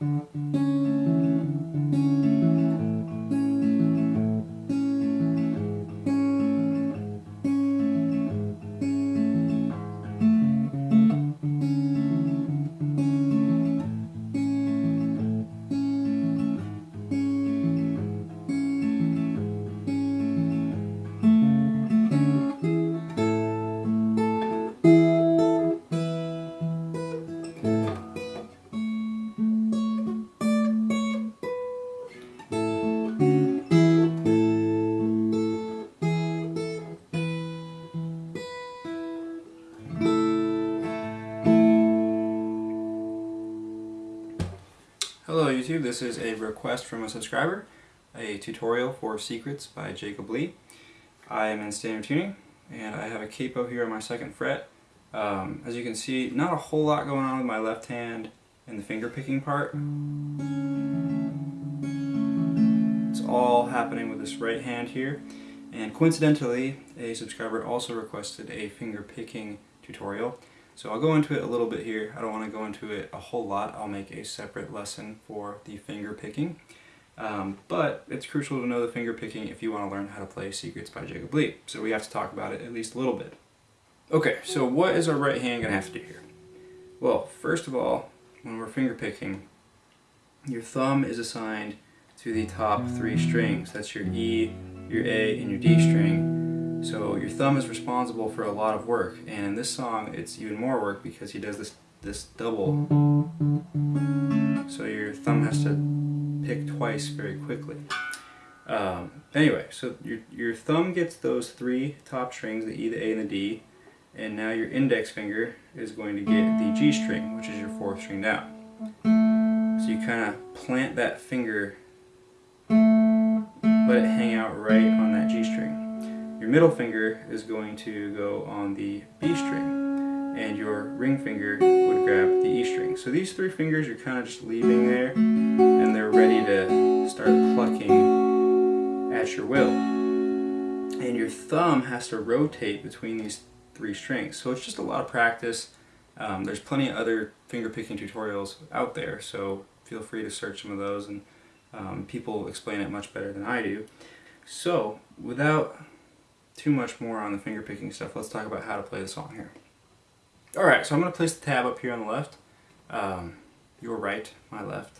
Música YouTube, this is a request from a subscriber, a tutorial for Secrets by Jacob Lee. I am in standard tuning and I have a capo here on my second fret. Um, as you can see, not a whole lot going on with my left hand in the finger picking part. It's all happening with this right hand here. And coincidentally, a subscriber also requested a finger picking tutorial. So I'll go into it a little bit here. I don't want to go into it a whole lot. I'll make a separate lesson for the finger picking. Um, but it's crucial to know the finger picking if you want to learn how to play Secrets by Jacob Lee. So we have to talk about it at least a little bit. Okay, so what is our right hand going to have to do here? Well, first of all, when we're finger picking, your thumb is assigned to the top three strings. That's your E, your A, and your D string. So your thumb is responsible for a lot of work, and in this song it's even more work because he does this, this double. So your thumb has to pick twice very quickly. Um, anyway, so your, your thumb gets those three top strings, the E, the A, and the D, and now your index finger is going to get the G string, which is your fourth string down. So you kind of plant that finger, let it hang out right on that G string. Your middle finger is going to go on the B string and your ring finger would grab the E string. So these three fingers you're kind of just leaving there and they're ready to start plucking at your will. And your thumb has to rotate between these three strings. So it's just a lot of practice. Um, there's plenty of other finger picking tutorials out there, so feel free to search some of those and um, people explain it much better than I do. So without too much more on the finger picking stuff, let's talk about how to play the song here. Alright, so I'm going to place the tab up here on the left, um, your right, my left,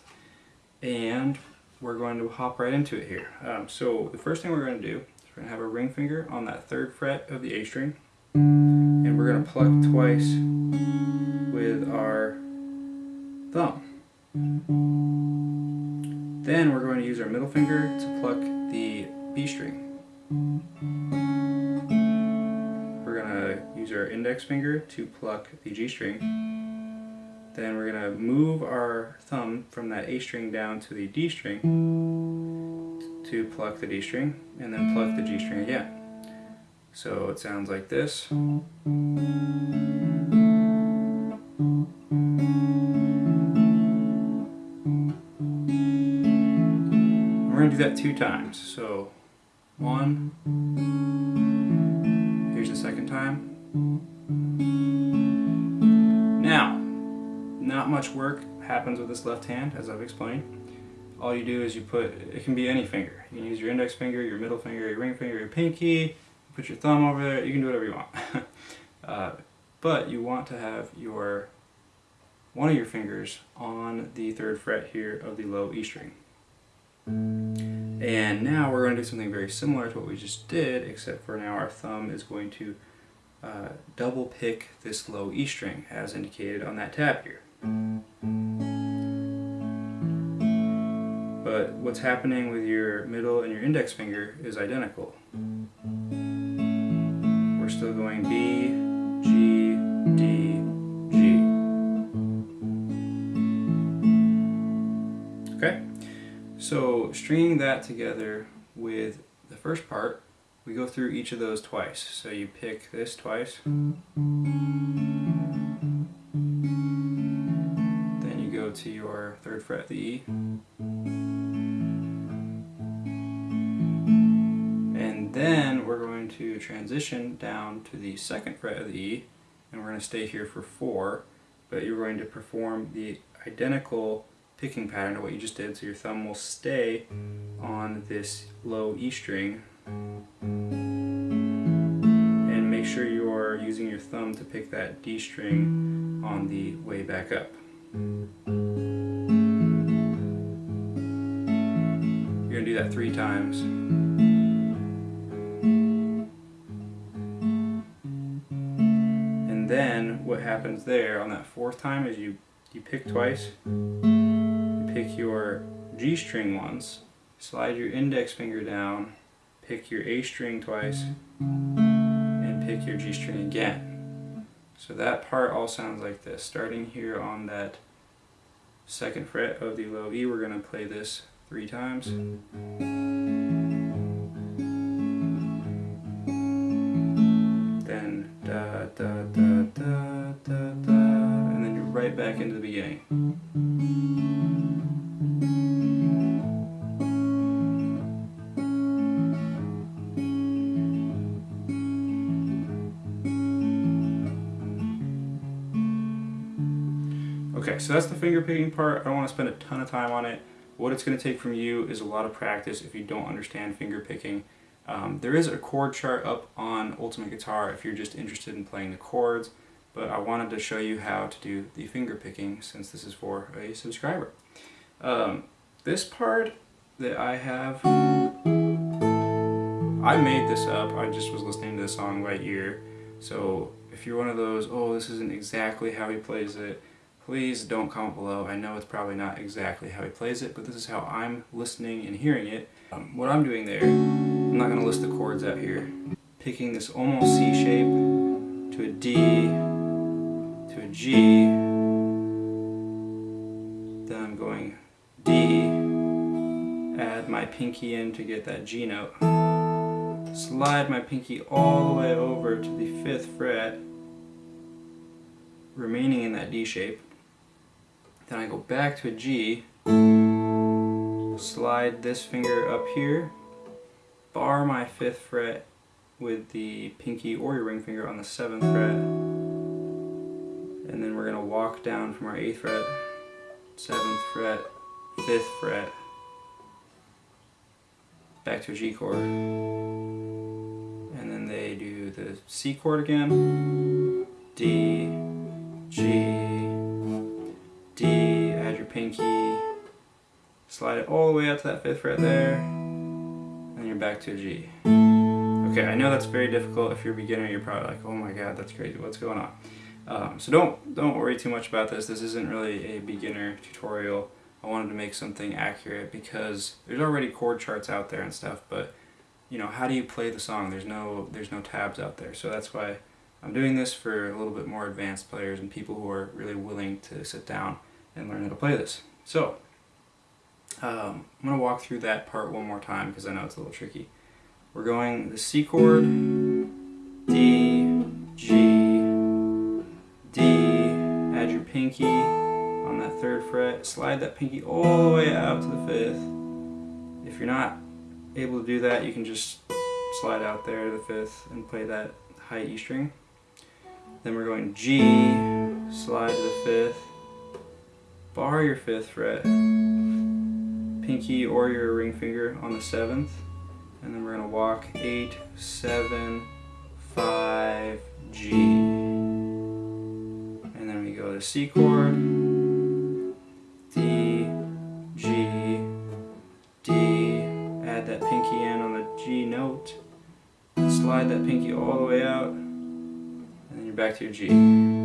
and we're going to hop right into it here. Um, so the first thing we're going to do is we're going to have a ring finger on that third fret of the A string, and we're going to pluck twice with our thumb. Then we're going to use our middle finger to pluck the B string. Use our index finger to pluck the G string. Then we're going to move our thumb from that A string down to the D string to pluck the D string, and then pluck the G string again. So it sounds like this. We're going to do that two times. So one, time. Now, not much work happens with this left hand, as I've explained. All you do is you put, it can be any finger. You can use your index finger, your middle finger, your ring finger, your pinky, put your thumb over there, you can do whatever you want. uh, but you want to have your one of your fingers on the third fret here of the low E string. And now we're going to do something very similar to what we just did, except for now our thumb is going to uh, double pick this low E string as indicated on that tab here. But what's happening with your middle and your index finger is identical. We're still going B, G, D, G. Okay? So stringing that together with the first part we go through each of those twice. So you pick this twice. Then you go to your third fret, of the E. And then we're going to transition down to the second fret of the E, and we're going to stay here for four, but you're going to perform the identical picking pattern to what you just did. So your thumb will stay on this low E string. And make sure you are using your thumb to pick that D string on the way back up. You're going to do that three times. And then what happens there on that fourth time is you, you pick twice, you pick your G string once, slide your index finger down, pick your A string twice, and pick your G string again. So that part all sounds like this. Starting here on that second fret of the low E, we're going to play this three times. Then da da da da da da, and then you're right back into the beginning. Okay, so that's the finger picking part. I don't want to spend a ton of time on it. What it's going to take from you is a lot of practice if you don't understand finger picking. Um, there is a chord chart up on Ultimate Guitar if you're just interested in playing the chords, but I wanted to show you how to do the finger picking since this is for a subscriber. Um, this part that I have, I made this up. I just was listening to the song by ear. So if you're one of those, oh, this isn't exactly how he plays it, please don't comment below. I know it's probably not exactly how he plays it, but this is how I'm listening and hearing it. Um, what I'm doing there, I'm not going to list the chords out here. Picking this almost C shape to a D, to a G, then I'm going D, add my pinky in to get that G note, slide my pinky all the way over to the 5th fret, remaining in that D shape, then I go back to a G, slide this finger up here, bar my 5th fret with the pinky or your ring finger on the 7th fret, and then we're going to walk down from our 8th fret, 7th fret, 5th fret, back to a G chord, and then they do the C chord again, D, pinky, slide it all the way out to that 5th fret there, and you're back to a G. Okay, I know that's very difficult. If you're a beginner, you're probably like, oh my god, that's crazy, what's going on? Um, so don't, don't worry too much about this. This isn't really a beginner tutorial. I wanted to make something accurate because there's already chord charts out there and stuff, but you know, how do you play the song? There's no, there's no tabs out there. So that's why I'm doing this for a little bit more advanced players and people who are really willing to sit down and learn how to play this. So, um, I'm going to walk through that part one more time because I know it's a little tricky. We're going the C chord, D, G, D, add your pinky on that third fret, slide that pinky all the way out to the fifth. If you're not able to do that, you can just slide out there to the fifth and play that high E string. Then we're going G, slide to the fifth, bar your fifth fret, pinky or your ring finger on the seventh, and then we're going to walk eight, seven, five, G. And then we go to C chord, D, G, D, add that pinky in on the G note, slide that pinky all the way out, and then you're back to your G.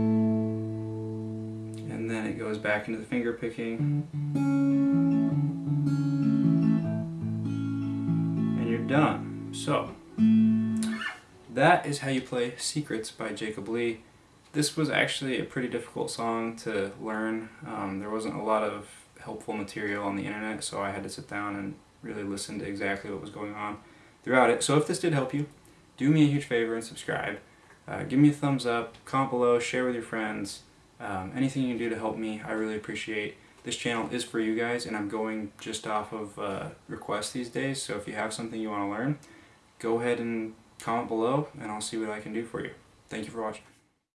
It goes back into the finger picking. And you're done. So, that is how you play Secrets by Jacob Lee. This was actually a pretty difficult song to learn. Um, there wasn't a lot of helpful material on the internet, so I had to sit down and really listen to exactly what was going on throughout it. So if this did help you, do me a huge favor and subscribe. Uh, give me a thumbs up, comment below, share with your friends. Um, anything you can do to help me, I really appreciate. This channel is for you guys, and I'm going just off of uh, requests these days, so if you have something you want to learn, go ahead and comment below, and I'll see what I can do for you. Thank you for watching.